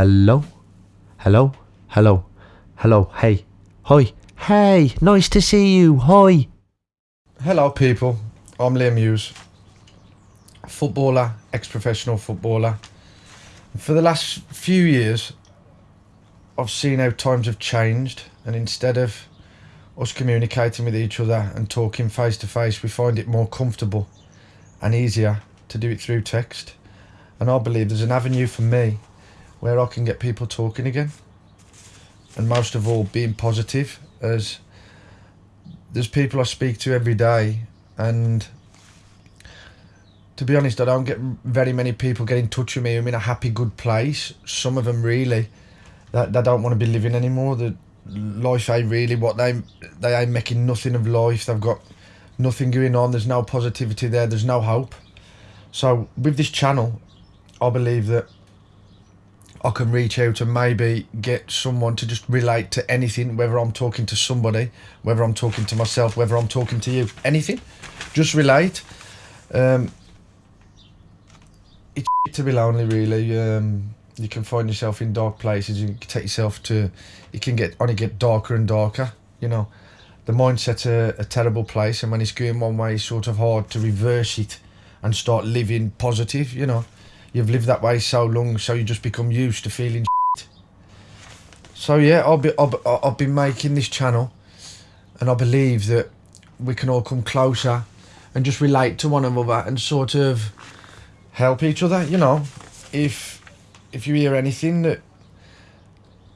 Hello? Hello? Hello? Hello? Hey. Hi. Hey, nice to see you. Hi. Hello, people. I'm Liam Hughes, footballer, ex professional footballer. For the last few years, I've seen how times have changed, and instead of us communicating with each other and talking face to face, we find it more comfortable and easier to do it through text. And I believe there's an avenue for me where I can get people talking again. And most of all, being positive, as there's people I speak to every day, and to be honest, I don't get very many people get in touch with me. I'm in a happy, good place. Some of them really, that they, don't want to be living anymore. The life ain't really what they they ain't making nothing of life. They've got nothing going on. There's no positivity there. There's no hope. So with this channel, I believe that I can reach out and maybe get someone to just relate to anything, whether I'm talking to somebody, whether I'm talking to myself, whether I'm talking to you, anything. Just relate. Um, it's to be lonely, really. Um, you can find yourself in dark places. You can take yourself to. It can get only get darker and darker. You know, the mindset's a, a terrible place, and when it's going one way, it's sort of hard to reverse it and start living positive. You know you've lived that way so long, so you just become used to feeling. Shit. So yeah, I'll be I'll, I'll be making this channel, and I believe that we can all come closer and just relate to one another and sort of help each other. You know, if if you hear anything that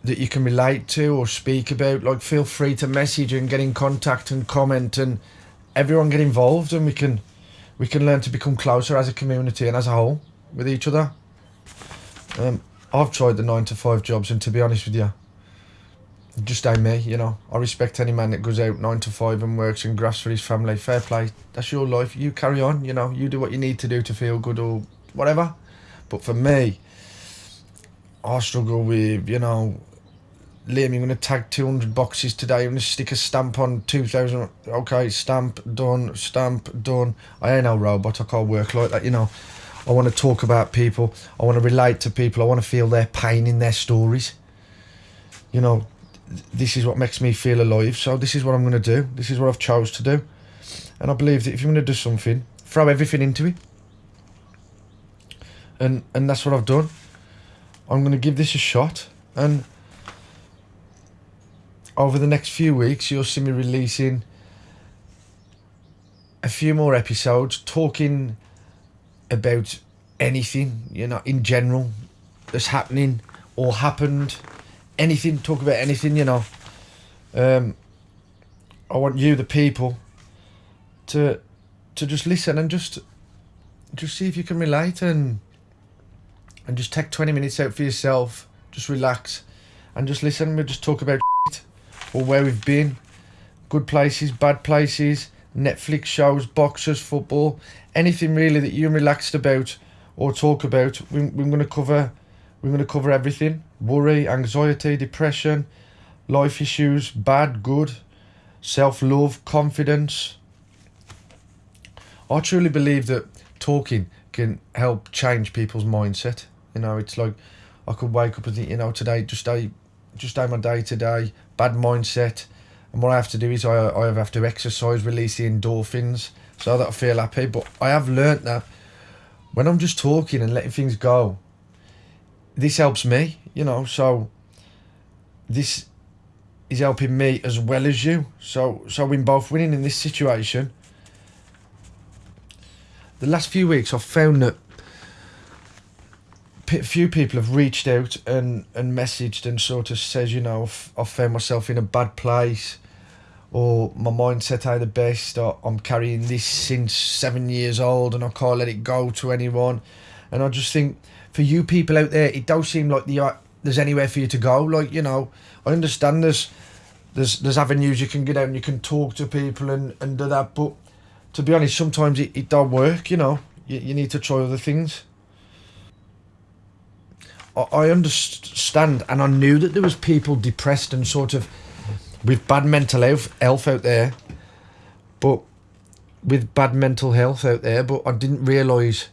that you can relate to or speak about, like feel free to message and get in contact and comment and everyone get involved and we can we can learn to become closer as a community and as a whole with each other. Um, I've tried the nine to five jobs, and to be honest with you, just ain't me. You know, I respect any man that goes out nine to five and works and grafts for his family. Fair play. That's your life. You carry on. You know, you do what you need to do to feel good or whatever. But for me, I struggle with you know. Liam, you're going to tag 200 boxes today. I'm going to stick a stamp on 2,000. Okay, stamp, done, stamp, done. I ain't no robot. I can't work like that, you know. I want to talk about people. I want to relate to people. I want to feel their pain in their stories. You know, this is what makes me feel alive. So this is what I'm going to do. This is what I've chose to do. And I believe that if you're going to do something, throw everything into it. And and that's what I've done. I'm going to give this a shot. And over the next few weeks, you'll see me releasing a few more episodes talking about anything, you know, in general that's happening or happened, anything, talk about anything, you know. Um, I want you, the people, to to just listen and just just see if you can relate and and just take 20 minutes out for yourself, just relax and just listen. We'll just talk about or where we've been, good places, bad places, Netflix shows, boxers, football, anything really that you're relaxed about or talk about. We, we're going to cover. We're going to cover everything: worry, anxiety, depression, life issues, bad, good, self-love, confidence. I truly believe that talking can help change people's mindset. You know, it's like I could wake up and think, you know, today just day, just day my day today, bad mindset and what I have to do is I, I have to exercise, release the endorphins so that I feel happy. But I have learnt that when I'm just talking and letting things go, this helps me, you know. So this is helping me as well as you. So so we're both winning in this situation. The last few weeks, I've found that a few people have reached out and, and messaged and sort of says, you know, I've found myself in a bad place or my mindset ain't the best, or I'm carrying this since seven years old and I can't let it go to anyone. And I just think for you people out there, it does seem like the uh, there's anywhere for you to go. Like you know, I understand there's there's there's avenues you can get out and you can talk to people and and do that, but to be honest, sometimes it, it don't work. You know, you, you need to try other things. I, I understand, and I knew that there was people depressed and sort of with bad mental health, out there, but with bad mental health out there, but I didn't realise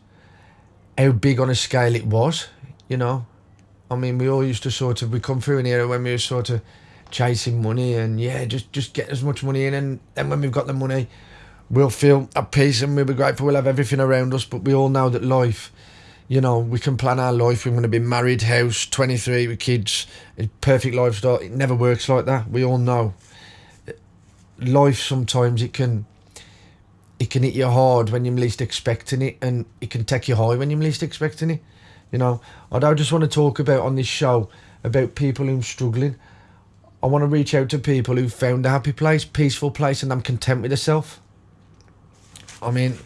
how big on a scale it was, you know. I mean, we all used to sort of we come through an era when we were sort of chasing money and yeah, just just get as much money in, and then when we've got the money, we'll feel at peace and we'll be grateful. We'll have everything around us, but we all know that life. You know, we can plan our life. We're going to be married, house, 23 with kids, perfect lifestyle. It never works like that. We all know. Life sometimes it can it can hit you hard when you're least expecting it, and it can take you high when you're least expecting it. You know, I don't just want to talk about on this show about people who're struggling. I want to reach out to people who found a happy place, peaceful place, and I'm content with themselves. I mean,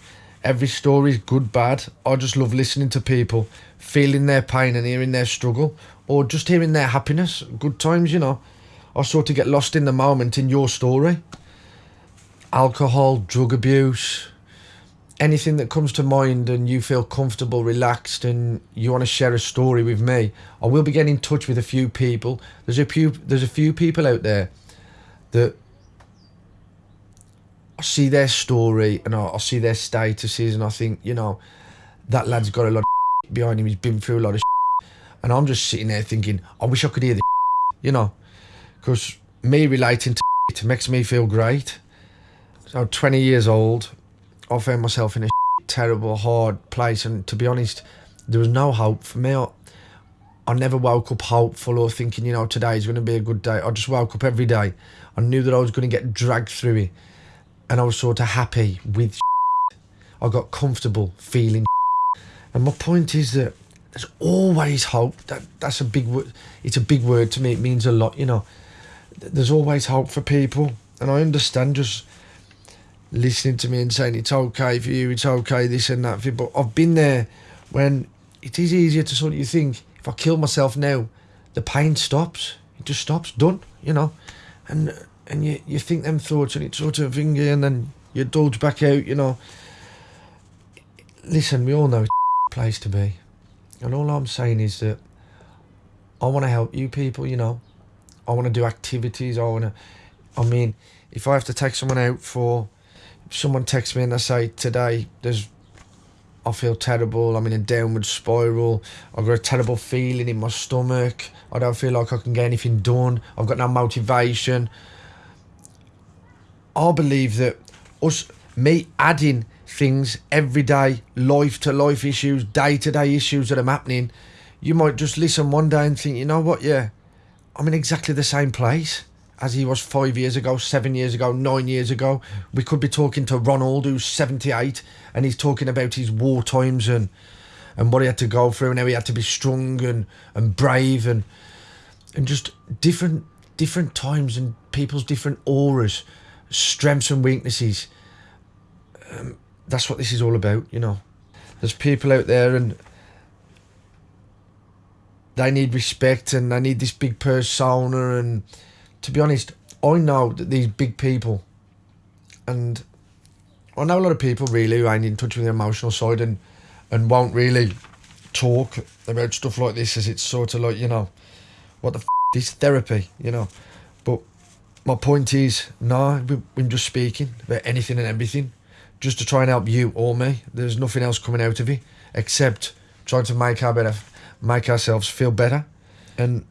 every story is good, bad. I just love listening to people, feeling their pain and hearing their struggle, or just hearing their happiness, good times, you know. I sort of get lost in the moment in your story. Alcohol, drug abuse, anything that comes to mind and you feel comfortable, relaxed, and you want to share a story with me, I will be getting in touch with a few people. There's a few there's a few people out there that I see their story and I, I see their statuses and I think, you know, that lad's got a lot of behind him. He's been through a lot of and I'm just sitting there thinking, I wish I could hear the you know, because me relating to it makes me feel great. So 20 years old, I found myself in a terrible, hard place, and to be honest, there was no hope for me. I, I never woke up hopeful or thinking, you know, today is going to be a good day. I just woke up every day. I knew that I was going to get dragged through it, and I was sort of happy with. I got comfortable feeling, and my point is that there's always hope. That that's a big word. It's a big word to me. It means a lot, you know. There's always hope for people, and I understand just listening to me and saying it's okay for you, it's okay this and that. For you. But I've been there when it is easier to sort of you think if I kill myself now, the pain stops. It just stops, done, you know, and and you you think them thoughts and it's sort of thing, and then you dodge back out, you know. Listen, we all know it's a place to be, and all I'm saying is that I want to help you people, you know. I want to do activities. I want to. I mean, if I have to take someone out for someone texts me and they say today there's I feel terrible, I'm in a downward spiral, I've got a terrible feeling in my stomach, I don't feel like I can get anything done, I've got no motivation. I believe that us me adding things every day, life to life issues, day to day issues that are happening, you might just listen one day and think, you know what, yeah, I'm in exactly the same place as he was five years ago, seven years ago, nine years ago. We could be talking to Ronald, who's 78, and he's talking about his war times and and what he had to go through and how he had to be strong and, and brave and and just different different times and people's different auras, strengths and weaknesses. Um, that's what this is all about, you know. There's people out there and they need respect and they need this big persona and to be honest, I know that these big people, and I know a lot of people really who ain't in touch with the emotional side and and won't really talk about stuff like this as it's sort of like you know, what the f- is therapy, you know. My point is, no, we, we're just speaking about anything and everything, just to try and help you or me. There's nothing else coming out of it except trying to make our better, make ourselves feel better, and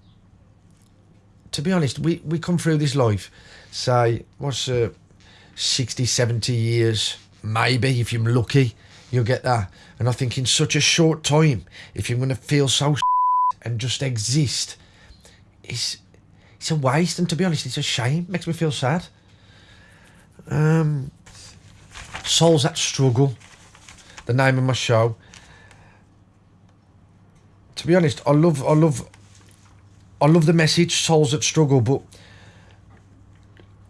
to be honest, we, we come through this life, say, what's uh, 60, 70 years, maybe, if you're lucky, you'll get that. And I think in such a short time, if you're going to feel so and just exist, it's, it's a waste. And to be honest, it's a shame. Makes me feel sad. Um, Souls That Struggle, the name of my show. To be honest, I love, I love I love the message, souls that struggle, but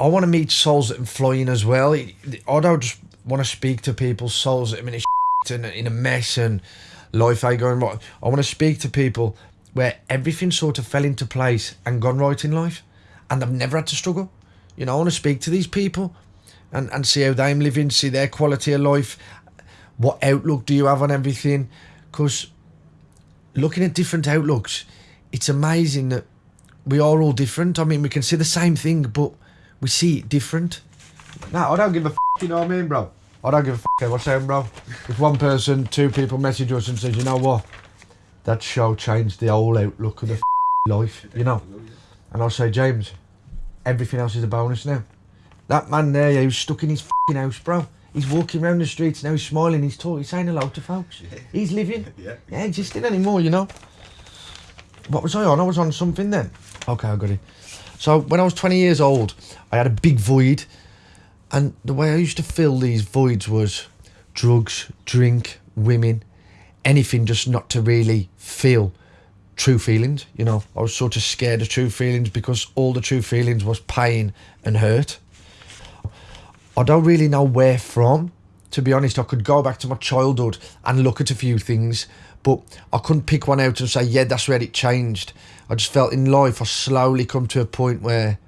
I want to meet souls that are flying as well. I don't just want to speak to people, souls that are in a in a mess and life ain't going right. I want to speak to people where everything sort of fell into place and gone right in life, and they've never had to struggle. You know, I want to speak to these people and, and see how they're living, see their quality of life. What outlook do you have on everything? Because looking at different outlooks, it's amazing that we are all different. I mean, we can see the same thing, but we see it different. Nah, I don't give a f- you know what I mean, bro? I don't give a f- what's saying, bro. If one person, two people message us and says, you know what, that show changed the whole outlook of the life, you know. And I'll say, James, everything else is a bonus now. That man there, yeah, he was stuck in his fucking house, bro. He's walking around the streets now, he's smiling, he's talking, he's saying hello to folks. He's living. Yeah. Yeah, existing anymore, you know. What was I on? I was on something then. Okay, I got it. So when I was 20 years old, I had a big void. And the way I used to fill these voids was drugs, drink, women, anything just not to really feel true feelings. You know, I was sort of scared of true feelings because all the true feelings was pain and hurt. I don't really know where from. To be honest, I could go back to my childhood and look at a few things, but I couldn't pick one out and say, yeah, that's where it changed. I just felt in life I slowly come to a point where,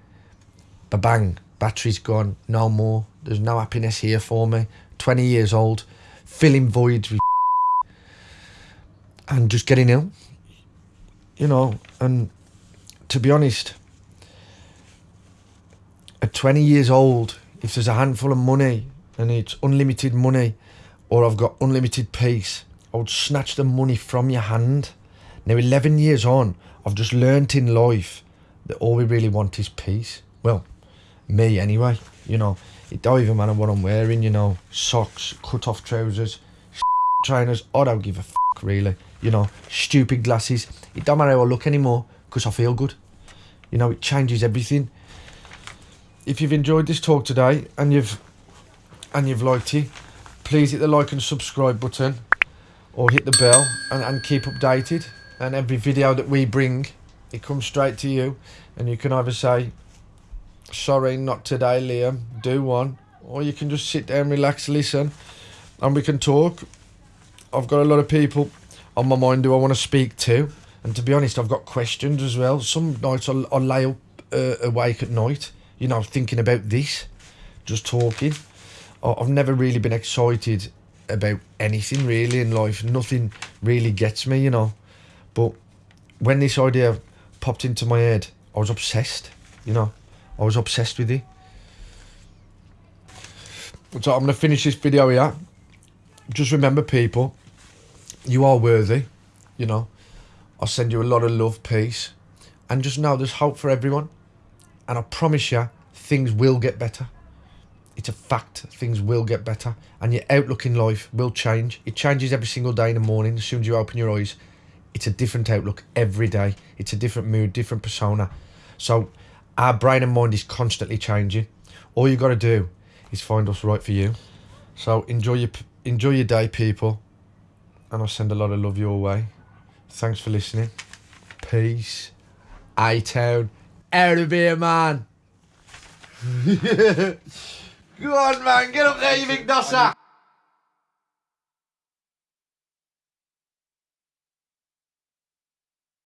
ba bang, battery's gone, no more. There's no happiness here for me. 20 years old, filling voids with and just getting ill. You know, and to be honest, at 20 years old, if there's a handful of money and it's unlimited money or I've got unlimited peace, I would snatch the money from your hand. Now, 11 years on, I've just learnt in life that all we really want is peace. Well, me anyway, you know. It don't even matter what I'm wearing, you know. Socks, cut off trousers, trainers. I don't give a fuck, really. You know, stupid glasses. It don't matter how I look anymore because I feel good. You know, it changes everything if you've enjoyed this talk today and you've and you've liked it, please hit the like and subscribe button or hit the bell and, and keep updated. And every video that we bring, it comes straight to you. And you can either say, sorry, not today, Liam, do one. Or you can just sit down, relax, listen, and we can talk. I've got a lot of people on my mind who I want to speak to. And to be honest, I've got questions as well. Some nights I'll, I'll lay up, uh, awake at night you know, thinking about this, just talking. I've never really been excited about anything really in life. Nothing really gets me, you know. But when this idea popped into my head, I was obsessed, you know. I was obsessed with it. So I'm going to finish this video here. Just remember, people, you are worthy, you know. I'll send you a lot of love, peace. And just know there's hope for everyone and I promise you, things will get better. It's a fact, things will get better, and your outlook in life will change. It changes every single day in the morning as soon as you open your eyes. It's a different outlook every day, it's a different mood, different persona. So, our brain and mind is constantly changing. All you got to do is find what's right for you. So, enjoy your, enjoy your day, people, and I'll send a lot of love your way. Thanks for listening. Peace. A-Town out of here, man. Go on, man. Get up there, you big dosser.